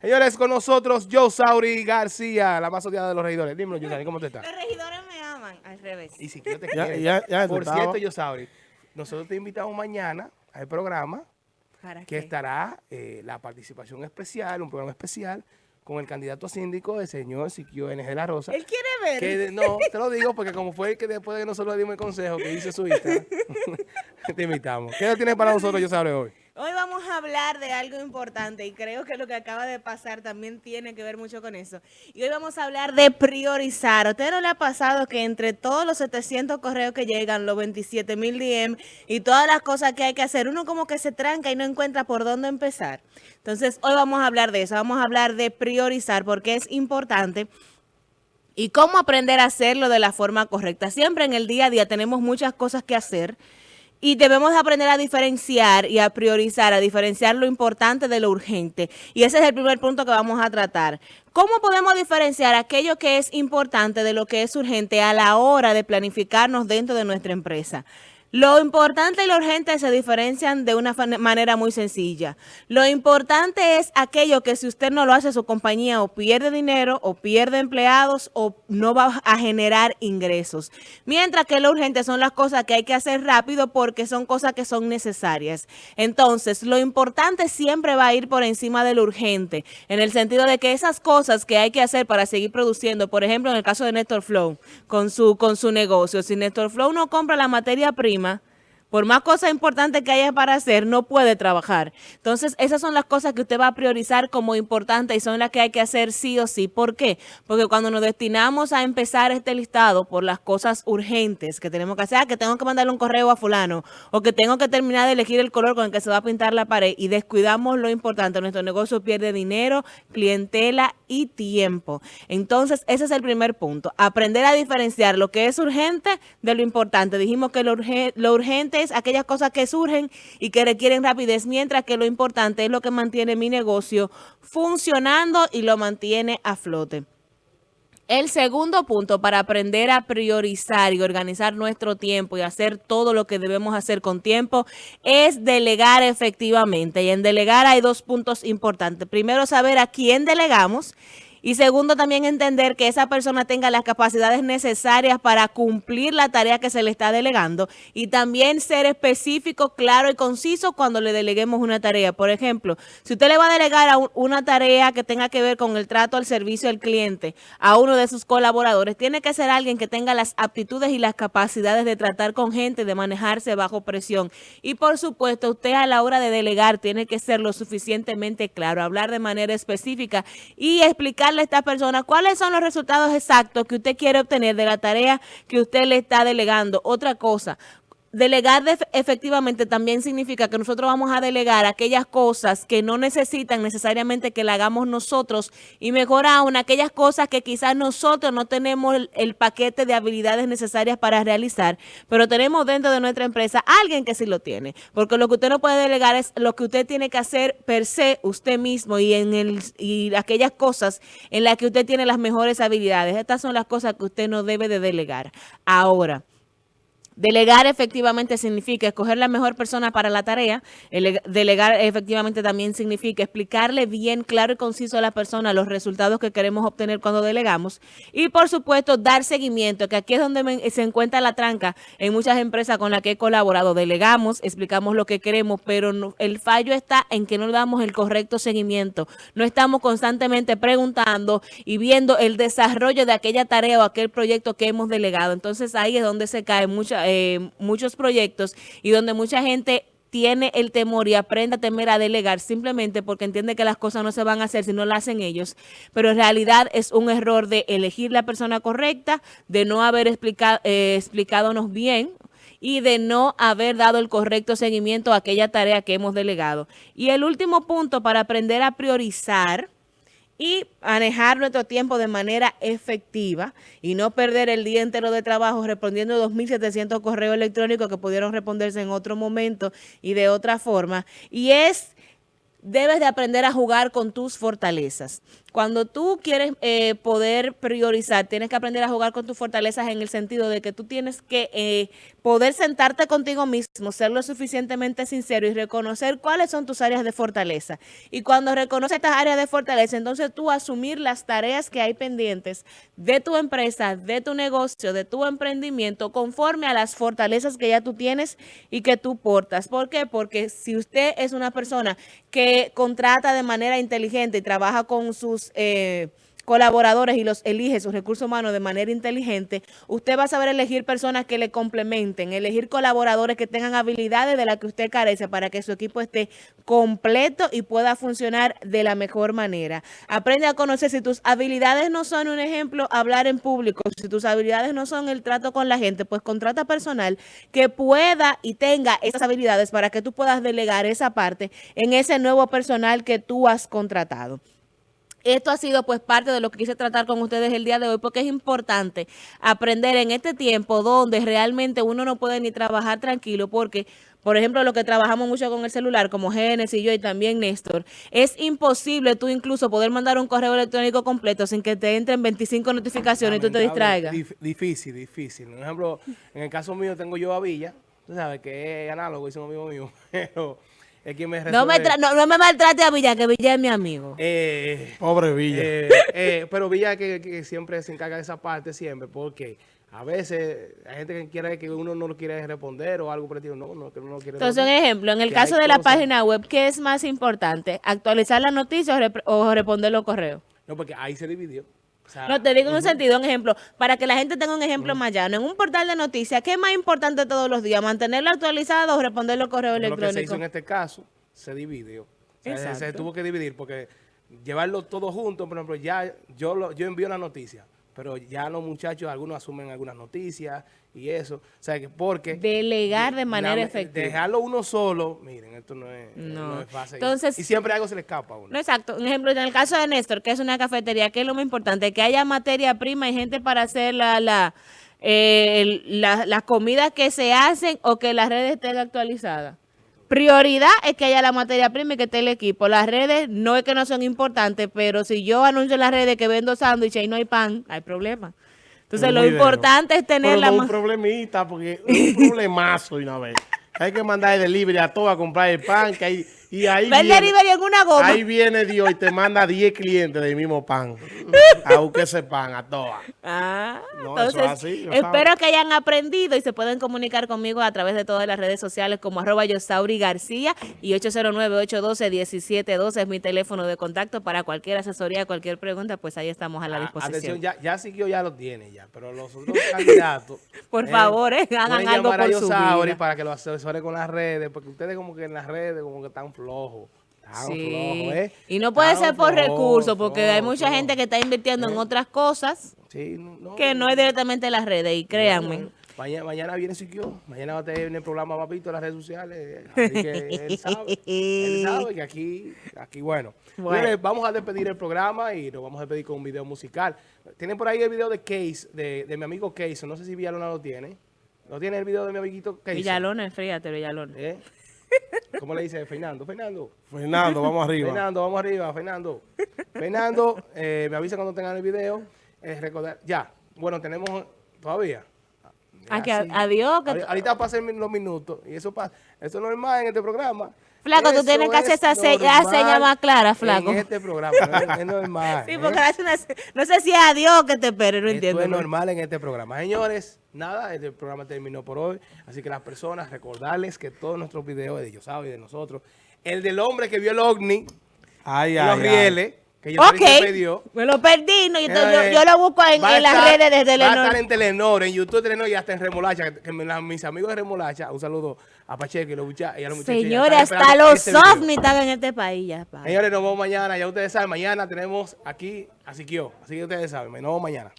Señores, con nosotros Joe Sauri García, la más odiada de los regidores. Dímelo, Joe Sauri, ¿cómo te estás? Los regidores me aman, al revés. Y si yo te Ya- quiero. ya- ya Por te estaba. cierto, Joe Sauri, nosotros te invitamos mañana al programa ¿Para que qué? estará eh, la participación especial, un programa especial con el candidato a síndico, el señor Siquio N. de la Rosa. Él quiere ver. Que no, te lo digo porque como fue el que después de que nosotros le dimos el consejo que hizo su hija, te invitamos. ¿Qué tienes para nosotros, Joe Sauri, hoy? A hablar de algo importante y creo que lo que acaba de pasar también tiene que ver mucho con eso. Y hoy vamos a hablar de priorizar. ¿A usted no le ha pasado que entre todos los 700 correos que llegan, los 27 mil DM y todas las cosas que hay que hacer, uno como que se tranca y no encuentra por dónde empezar? Entonces, hoy vamos a hablar de eso. Vamos a hablar de priorizar porque es importante. Y cómo aprender a hacerlo de la forma correcta. Siempre en el día a día tenemos muchas cosas que hacer y debemos aprender a diferenciar y a priorizar, a diferenciar lo importante de lo urgente. Y ese es el primer punto que vamos a tratar. ¿Cómo podemos diferenciar aquello que es importante de lo que es urgente a la hora de planificarnos dentro de nuestra empresa? Lo importante y lo urgente se diferencian de una manera muy sencilla. Lo importante es aquello que si usted no lo hace, su compañía o pierde dinero, o pierde empleados, o no va a generar ingresos. Mientras que lo urgente son las cosas que hay que hacer rápido porque son cosas que son necesarias. Entonces, lo importante siempre va a ir por encima de lo urgente, en el sentido de que esas cosas que hay que hacer para seguir produciendo, por ejemplo, en el caso de Néstor Flow, con su, con su negocio, si Néstor Flow no compra la materia prima, Yeah. Por más cosas importantes que haya para hacer, no puede trabajar. Entonces, esas son las cosas que usted va a priorizar como importantes y son las que hay que hacer sí o sí. ¿Por qué? Porque cuando nos destinamos a empezar este listado por las cosas urgentes que tenemos que hacer, ah, que tengo que mandarle un correo a fulano, o que tengo que terminar de elegir el color con el que se va a pintar la pared, y descuidamos lo importante, nuestro negocio pierde dinero, clientela y tiempo. Entonces, ese es el primer punto. Aprender a diferenciar lo que es urgente de lo importante. Dijimos que lo, lo urgente es aquellas cosas que surgen y que requieren rapidez, mientras que lo importante es lo que mantiene mi negocio funcionando y lo mantiene a flote. El segundo punto para aprender a priorizar y organizar nuestro tiempo y hacer todo lo que debemos hacer con tiempo es delegar efectivamente. Y en delegar hay dos puntos importantes. Primero, saber a quién delegamos. Y segundo, también entender que esa persona tenga las capacidades necesarias para cumplir la tarea que se le está delegando y también ser específico, claro y conciso cuando le deleguemos una tarea. Por ejemplo, si usted le va a delegar a un- una tarea que tenga que ver con el trato al servicio al cliente a uno de sus colaboradores, tiene que ser alguien que tenga las aptitudes y las capacidades de tratar con gente, de manejarse bajo presión. Y por supuesto, usted a la hora de delegar tiene que ser lo suficientemente claro, hablar de manera específica y explicarle a esta persona cuáles son los resultados exactos que usted quiere obtener de la tarea que usted le está delegando. Otra cosa, Delegar de- efectivamente también significa que nosotros vamos a delegar aquellas cosas que no necesitan necesariamente que la hagamos nosotros y mejor aún aquellas cosas que quizás nosotros no tenemos el, el paquete de habilidades necesarias para realizar, pero tenemos dentro de nuestra empresa alguien que sí lo tiene, porque lo que usted no puede delegar es lo que usted tiene que hacer per se usted mismo y en el y aquellas cosas en las que usted tiene las mejores habilidades. Estas son las cosas que usted no debe de delegar. Ahora, Delegar efectivamente significa escoger la mejor persona para la tarea. Ele- Delegar efectivamente también significa explicarle bien, claro y conciso a la persona los resultados que queremos obtener cuando delegamos. Y por supuesto, dar seguimiento, que aquí es donde se encuentra la tranca en muchas empresas con las que he colaborado. Delegamos, explicamos lo que queremos, pero el fallo está en que no damos el correcto seguimiento. No estamos constantemente preguntando y viendo el desarrollo de aquella tarea o aquel proyecto que hemos delegado. Entonces ahí es donde se caen mucha- eh, muchos proyectos y donde mucha gente tiene el temor y aprende a temer a delegar simplemente porque entiende que las cosas no se van a hacer si no las hacen ellos, pero en realidad es un error de elegir la persona correcta, de no haber explicado, explicándonos bien y de no haber dado el correcto seguimiento a aquella tarea que hemos delegado. Y el último punto para aprender a priorizar y manejar nuestro tiempo de manera efectiva y no perder el día entero de trabajo respondiendo 2.700 correos electrónicos que pudieron responderse en otro momento y de otra forma. Y es debes de aprender a jugar con tus fortalezas. Cuando tú quieres eh, poder priorizar, tienes que aprender a jugar con tus fortalezas en el sentido de que tú tienes que eh, poder sentarte contigo mismo, ser lo suficientemente sincero y reconocer cuáles son tus áreas de fortaleza. Y cuando reconoces estas áreas de fortaleza, entonces tú asumir las tareas que hay pendientes de tu empresa, de tu negocio, de tu emprendimiento, conforme a las fortalezas que ya tú tienes y que tú portas. ¿Por qué? Porque si usted es una persona que contrata de manera inteligente y trabaja con sus... Eh, colaboradores y los elige sus recursos humanos de manera inteligente, usted va a saber elegir personas que le complementen, elegir colaboradores que tengan habilidades de las que usted carece para que su equipo esté completo y pueda funcionar de la mejor manera. Aprende a conocer si tus habilidades no son un ejemplo, hablar en público, si tus habilidades no son el trato con la gente, pues contrata personal que pueda y tenga esas habilidades para que tú puedas delegar esa parte en ese nuevo personal que tú has contratado. Esto ha sido pues parte de lo que quise tratar con ustedes el día de hoy porque es importante aprender en este tiempo donde realmente uno no puede ni trabajar tranquilo porque, por ejemplo, lo que trabajamos mucho con el celular como Genesis y yo y también Néstor, es imposible tú incluso poder mandar un correo electrónico completo sin que te entren 25 notificaciones y tú te distraigas. difícil, difícil. Por ejemplo, en el caso mío tengo yo a Villa, tú sabes que es análogo, es un amigo mío, pero no, me no, me maltrate a Villa, que Villa es mi amigo. Eh, Pobre Villa. Eh, eh, pero Villa que, que, siempre se encarga de esa parte, siempre, porque a veces hay gente que quiere que uno no lo quiere responder o algo por el estilo. No, no, que uno no quiere Entonces, un ejemplo, en el caso de la página web, ¿qué es más importante? ¿Actualizar la noticia o, responder los correos? No, porque ahí se dividió. No, te digo en un sentido, un ejemplo, para que la gente tenga un ejemplo más llano. En un portal de noticias, ¿qué es más importante todos los días? ¿Mantenerlo actualizado o responder los correos electrónicos? Lo que se hizo en este caso se dividió. se, tuvo que dividir porque llevarlo todo junto, por ejemplo, ya yo, lo, yo envío la noticia, pero ya los muchachos, algunos asumen algunas noticias y eso. O sea, que porque... Delegar de manera efectiva. Dejarlo uno solo, miren, esto no es, no. es fácil. Entonces, y siempre algo se le escapa a uno. No, exacto. Un ejemplo, en el caso de Néstor, que es una cafetería, ¿qué es lo más importante? Que haya materia prima y gente para hacer la... la eh, las comidas que se hacen o que las redes estén actualizadas. Prioridad es que haya la materia prima y que esté el equipo. Las redes no es que no son importantes, pero si yo anuncio en las redes que vendo sándwiches y no hay pan, hay problema. Entonces, lo importante es tener la... No un problemita, porque es un problemazo de una vez. Hay que mandar el delivery a todo a comprar el pan, que hay y ahí viene, en una goma. Ahí viene Dios y te manda 10 clientes del mismo pan. a buscar ese pan, a todas. Ah, entonces, espero que hayan aprendido y se pueden comunicar conmigo a través de todas las redes sociales como arroba Yosauri García y 809-812-1712 es mi teléfono de contacto para cualquier asesoría, cualquier pregunta, pues ahí estamos a la ah, disposición. Atención, ya, ya siguió, ya lo tiene ya, pero los otros candidatos... por eh, favor, eh, hagan algo por su vida. para que lo asesore con las redes, porque ustedes como que en las redes como que están flojo. Sí. ¿eh? Y no puede ser por recursos, porque hay mucha gente que está invirtiendo en ¿Eh? otras cosas que no es directamente las redes, y créanme. Mañana, mañana viene Siquio, mañana va a tener el programa Papito en las redes sociales, así que él sabe, él sabe que aquí, aquí bueno. vamos a despedir el programa y nos vamos a despedir con un video musical. Tienen por ahí el video de Case, de, de mi amigo Case, no sé si Villalona lo tiene. ¿No tiene el video de mi amiguito Case? Villalona, fíjate, Villalona. ¿Eh? ¿Cómo le dice Fernando? Fernando. Fernando, vamos arriba. Fernando, vamos arriba, Fernando. Fernando, eh, me avisa cuando tengan el video. Eh, recordar, ya. Bueno, tenemos todavía. Ah, adiós. Ahorita pasen los minutos. Y eso pasa. Eso es normal en este programa. Flaco, tú tienes que hacer esa seña, más clara, flaco. En este programa, es, normal. sí, porque ¿eh? no sé si es a Dios que te espere, no entiendo. es normal en este programa. Señores, nada, este programa terminó por hoy. Así que las personas, recordarles que todos nuestros videos de Dios y de nosotros, el del hombre que vio el ovni, ay, los rieles, que yo ok, me lo perdí, no, yo, yo, lo busco en, las redes de Telenor. Va a estar en Telenor, en YouTube Telenor y hasta en Remolacha, que, mis amigos de Remolacha, un saludo a Pacheco y, los muchachos, y a los muchachos. Señores, hasta los este ovnis están en este país ya. Señores, nos vemos mañana, ya ustedes saben, mañana tenemos aquí a Siquio, así que ustedes saben, nos vemos mañana.